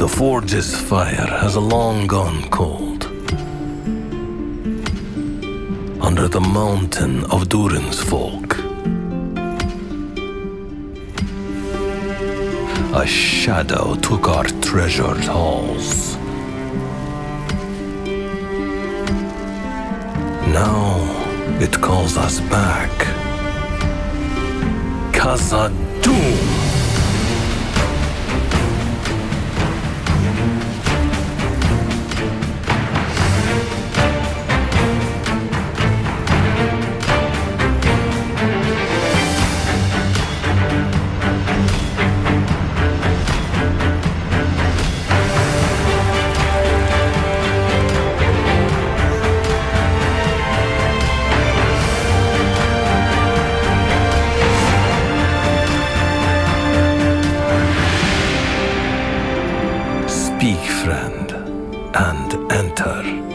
The forge's fire has long gone cold. Under the mountain of Durin's folk, a shadow took our treasured halls. Now it calls us back. Khazad-dûm! Speak, friend, and enter.